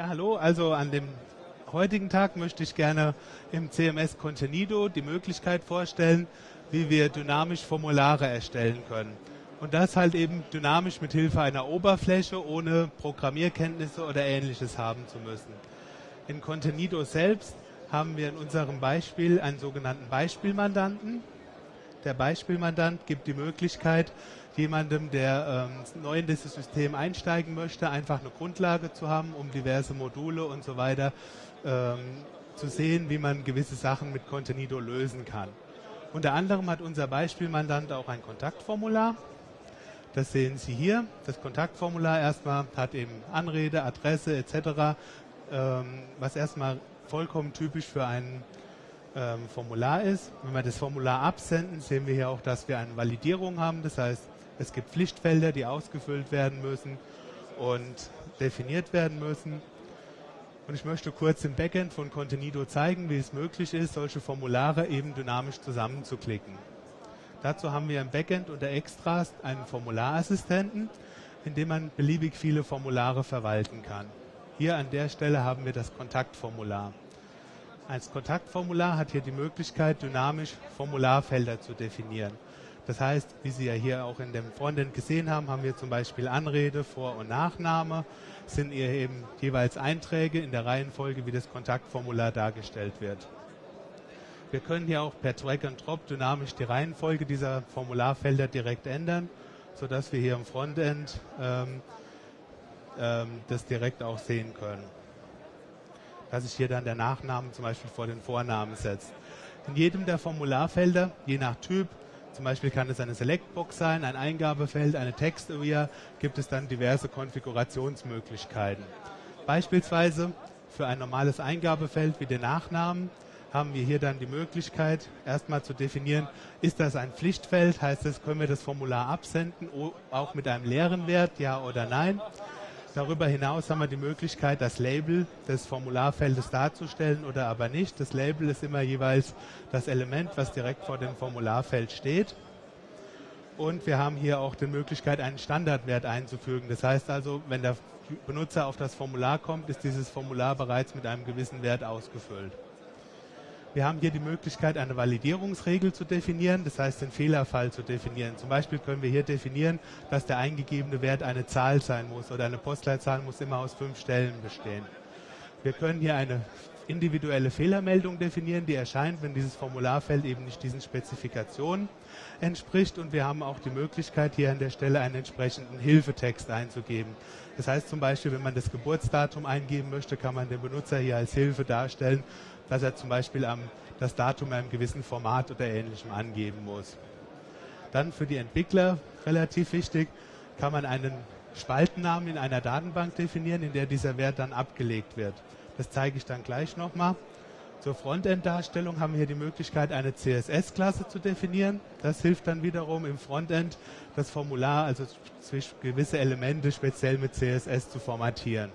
Ja, hallo. Also an dem heutigen Tag möchte ich gerne im CMS Contenido die Möglichkeit vorstellen, wie wir dynamisch Formulare erstellen können. Und das halt eben dynamisch mit Hilfe einer Oberfläche, ohne Programmierkenntnisse oder ähnliches haben zu müssen. In Contenido selbst haben wir in unserem Beispiel einen sogenannten Beispielmandanten. Der Beispielmandant gibt die Möglichkeit, jemandem, der ähm, neu in dieses System einsteigen möchte, einfach eine Grundlage zu haben, um diverse Module und so weiter ähm, zu sehen, wie man gewisse Sachen mit Contenido lösen kann. Unter anderem hat unser Beispielmandant auch ein Kontaktformular. Das sehen Sie hier. Das Kontaktformular erstmal hat eben Anrede, Adresse etc., ähm, was erstmal vollkommen typisch für ein ähm, Formular ist. Wenn wir das Formular absenden, sehen wir hier auch, dass wir eine Validierung haben. Das heißt, es gibt Pflichtfelder, die ausgefüllt werden müssen und definiert werden müssen. Und ich möchte kurz im Backend von Contenido zeigen, wie es möglich ist, solche Formulare eben dynamisch zusammenzuklicken. Dazu haben wir im Backend unter Extras einen Formularassistenten, in dem man beliebig viele Formulare verwalten kann. Hier an der Stelle haben wir das Kontaktformular. Als Kontaktformular hat hier die Möglichkeit, dynamisch Formularfelder zu definieren. Das heißt, wie Sie ja hier auch in dem Frontend gesehen haben, haben wir zum Beispiel Anrede, Vor- und Nachname, sind hier eben jeweils Einträge in der Reihenfolge, wie das Kontaktformular dargestellt wird. Wir können hier auch per Drag and Drop dynamisch die Reihenfolge dieser Formularfelder direkt ändern, sodass wir hier im Frontend ähm, ähm, das direkt auch sehen können. Dass sich hier dann der Nachname zum Beispiel vor den Vornamen setzt. In jedem der Formularfelder, je nach Typ, zum Beispiel kann es eine Selectbox sein, ein Eingabefeld, eine Text-Area, gibt es dann diverse Konfigurationsmöglichkeiten. Beispielsweise für ein normales Eingabefeld wie den Nachnamen haben wir hier dann die Möglichkeit, erstmal zu definieren, ist das ein Pflichtfeld, heißt das, können wir das Formular absenden, auch mit einem leeren Wert, ja oder nein. Darüber hinaus haben wir die Möglichkeit, das Label des Formularfeldes darzustellen oder aber nicht. Das Label ist immer jeweils das Element, was direkt vor dem Formularfeld steht. Und wir haben hier auch die Möglichkeit, einen Standardwert einzufügen. Das heißt also, wenn der Benutzer auf das Formular kommt, ist dieses Formular bereits mit einem gewissen Wert ausgefüllt. Wir haben hier die Möglichkeit, eine Validierungsregel zu definieren, das heißt den Fehlerfall zu definieren. Zum Beispiel können wir hier definieren, dass der eingegebene Wert eine Zahl sein muss oder eine Postleitzahl muss immer aus fünf Stellen bestehen. Wir können hier eine individuelle Fehlermeldung definieren, die erscheint, wenn dieses Formularfeld eben nicht diesen Spezifikationen entspricht. Und wir haben auch die Möglichkeit, hier an der Stelle einen entsprechenden Hilfetext einzugeben. Das heißt zum Beispiel, wenn man das Geburtsdatum eingeben möchte, kann man den Benutzer hier als Hilfe darstellen, dass er zum Beispiel am, das Datum in einem gewissen Format oder ähnlichem angeben muss. Dann für die Entwickler relativ wichtig, kann man einen Spaltennamen in einer Datenbank definieren, in der dieser Wert dann abgelegt wird. Das zeige ich dann gleich nochmal. Zur Frontend-Darstellung haben wir hier die Möglichkeit, eine CSS-Klasse zu definieren. Das hilft dann wiederum im Frontend, das Formular, also gewisse Elemente speziell mit CSS zu formatieren.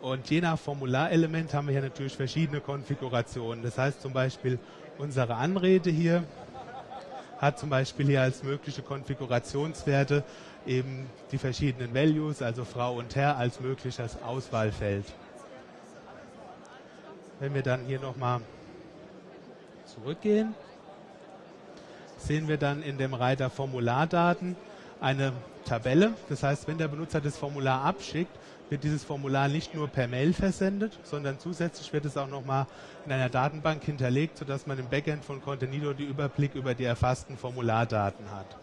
Und je nach Formularelement haben wir hier natürlich verschiedene Konfigurationen. Das heißt zum Beispiel, unsere Anrede hier hat zum Beispiel hier als mögliche Konfigurationswerte eben die verschiedenen Values, also Frau und Herr, als mögliches Auswahlfeld. Wenn wir dann hier nochmal zurückgehen, sehen wir dann in dem Reiter Formulardaten eine Tabelle. Das heißt, wenn der Benutzer das Formular abschickt, wird dieses Formular nicht nur per Mail versendet, sondern zusätzlich wird es auch nochmal in einer Datenbank hinterlegt, sodass man im Backend von Contenido die Überblick über die erfassten Formulardaten hat.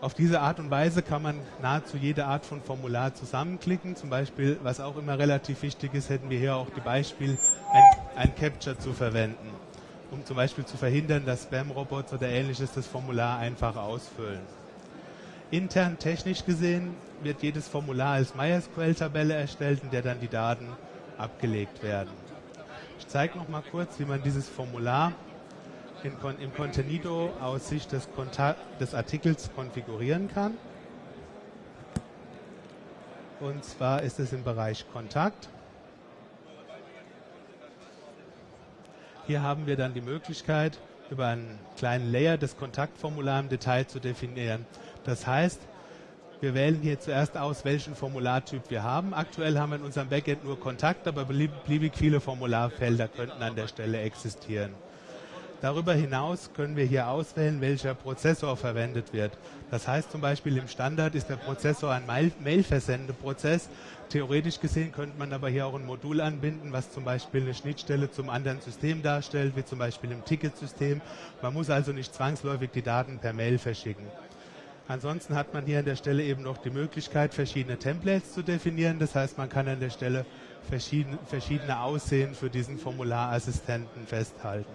Auf diese Art und Weise kann man nahezu jede Art von Formular zusammenklicken. Zum Beispiel, was auch immer relativ wichtig ist, hätten wir hier auch die Beispiel, ein, ein Capture zu verwenden, um zum Beispiel zu verhindern, dass Spam-Robots oder ähnliches das Formular einfach ausfüllen. Intern technisch gesehen wird jedes Formular als MySQL-Tabelle erstellt, in der dann die Daten abgelegt werden. Ich zeige noch mal kurz, wie man dieses Formular in, im Contenido aus Sicht des, des Artikels konfigurieren kann. Und zwar ist es im Bereich Kontakt. Hier haben wir dann die Möglichkeit, über einen kleinen Layer das Kontaktformular im Detail zu definieren. Das heißt, Wir wählen hier zuerst aus, welchen Formulartyp wir haben. Aktuell haben wir in unserem Backend nur Kontakt, aber beliebig viele Formularfelder könnten an der Stelle existieren. Darüber hinaus können wir hier auswählen, welcher Prozessor verwendet wird. Das heißt zum Beispiel im Standard ist der Prozessor ein Mail-Versendeprozess. Theoretisch gesehen könnte man aber hier auch ein Modul anbinden, was zum Beispiel eine Schnittstelle zum anderen System darstellt, wie zum Beispiel im Ticketsystem. Man muss also nicht zwangsläufig die Daten per Mail verschicken. Ansonsten hat man hier an der Stelle eben noch die Möglichkeit, verschiedene Templates zu definieren. Das heißt, man kann an der Stelle verschiedene, verschiedene Aussehen für diesen Formularassistenten festhalten.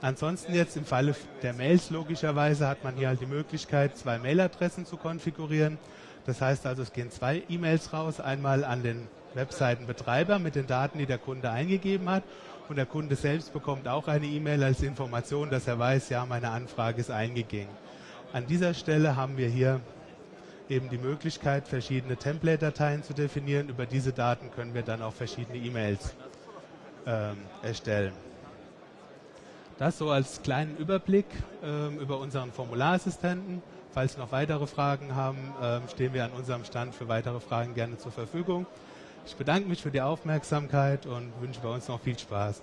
Ansonsten jetzt im Falle der Mails logischerweise hat man hier halt die Möglichkeit, zwei Mailadressen zu konfigurieren. Das heißt also, es gehen zwei E-Mails raus, einmal an den Webseitenbetreiber mit den Daten, die der Kunde eingegeben hat und der Kunde selbst bekommt auch eine E-Mail als Information, dass er weiß, ja, meine Anfrage ist eingegangen. An dieser Stelle haben wir hier eben die Möglichkeit, verschiedene Template-Dateien zu definieren. Über diese Daten können wir dann auch verschiedene E-Mails ähm, erstellen. Das so als kleinen Überblick ähm, über unseren Formularassistenten. Falls Sie noch weitere Fragen haben, ähm, stehen wir an unserem Stand für weitere Fragen gerne zur Verfügung. Ich bedanke mich für die Aufmerksamkeit und wünsche bei uns noch viel Spaß.